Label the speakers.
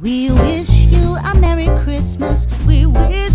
Speaker 1: We wish you a Merry Christmas. We wish